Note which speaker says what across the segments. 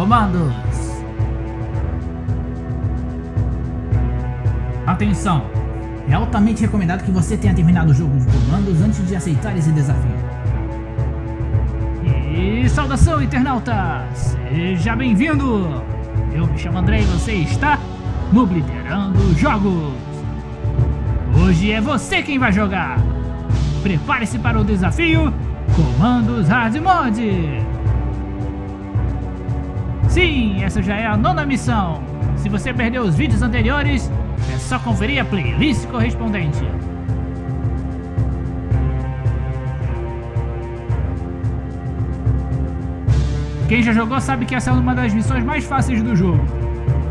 Speaker 1: comandos. Atenção! É altamente recomendado que você tenha terminado o jogo de comandos antes de aceitar esse desafio. E saudação, internauta! Seja bem-vindo! Eu me chamo André e você está no Blitterando Jogos! Hoje é você quem vai jogar! Prepare-se para o desafio Comandos Hard Mode! Sim, essa já é a nona missão! Se você perdeu os vídeos anteriores, é só conferir a playlist correspondente. Quem já jogou sabe que essa é uma das missões mais fáceis do jogo.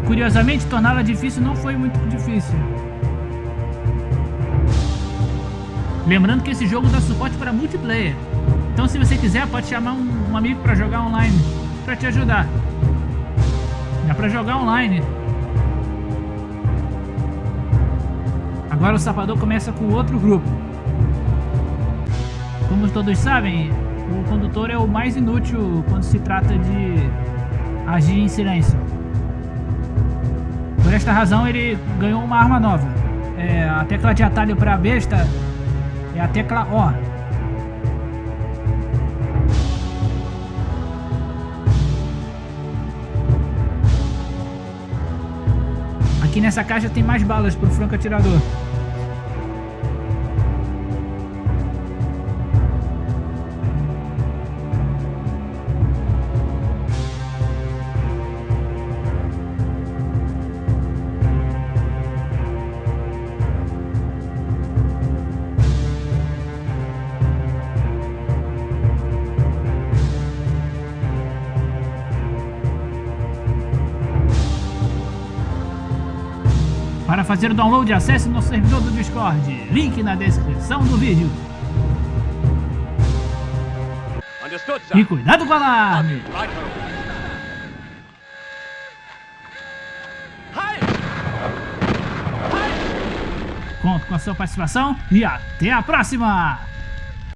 Speaker 1: Curiosamente, torná-la difícil não foi muito difícil. Lembrando que esse jogo dá suporte para multiplayer. Então se você quiser, pode chamar um, um amigo para jogar online, para te ajudar. Dá para jogar online. Agora o Sapador começa com outro grupo. Como todos sabem, o condutor é o mais inútil quando se trata de agir em silêncio. Por esta razão ele ganhou uma arma nova. É, a tecla de atalho para a besta é a tecla O. Nessa caixa tem mais balas para o franco atirador. Para fazer o download, acesse nosso servidor do Discord, link na descrição do vídeo. E cuidado com o alarme! Conto com a sua participação e até a próxima!